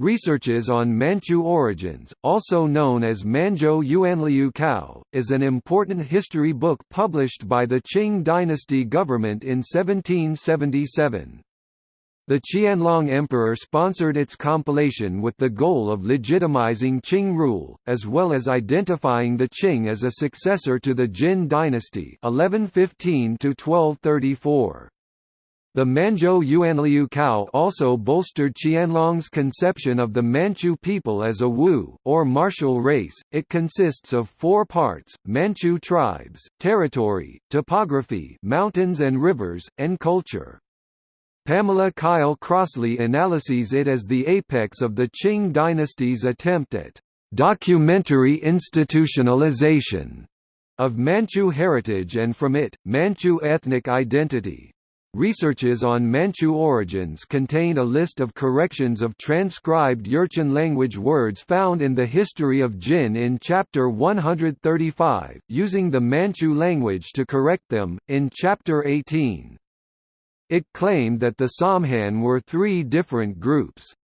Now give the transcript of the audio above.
Researches on Manchu origins, also known as Manzhou Yuanliu Kao, is an important history book published by the Qing dynasty government in 1777. The Qianlong Emperor sponsored its compilation with the goal of legitimizing Qing rule, as well as identifying the Qing as a successor to the Jin dynasty 1115 -1234. The Manzhou Yuanliu Kao also bolstered Qianlong's conception of the Manchu people as a Wu, or martial race. It consists of four parts, Manchu tribes, territory, topography mountains and rivers, and culture. Pamela Kyle Crossley analyses it as the apex of the Qing dynasty's attempt at documentary institutionalization of Manchu heritage and from it, Manchu ethnic identity. Researches on Manchu origins contain a list of corrections of transcribed Jurchen language words found in the History of Jin in Chapter 135, using the Manchu language to correct them, in Chapter 18. It claimed that the Samhan were three different groups.